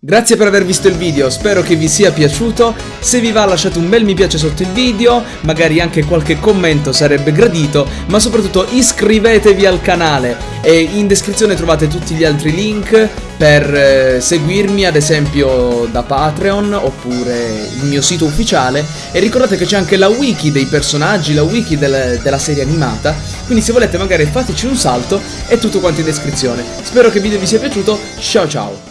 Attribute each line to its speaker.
Speaker 1: Grazie per aver visto il video, spero che vi sia piaciuto, se vi va lasciate un bel mi piace sotto il video, magari anche qualche commento sarebbe gradito, ma soprattutto iscrivetevi al canale e in descrizione trovate tutti gli altri link per eh, seguirmi ad esempio da Patreon oppure il mio sito ufficiale e ricordate che c'è anche la wiki dei personaggi, la wiki del, della serie animata, quindi se volete magari fateci un salto è tutto quanto in descrizione. Spero che il video vi sia piaciuto, ciao ciao!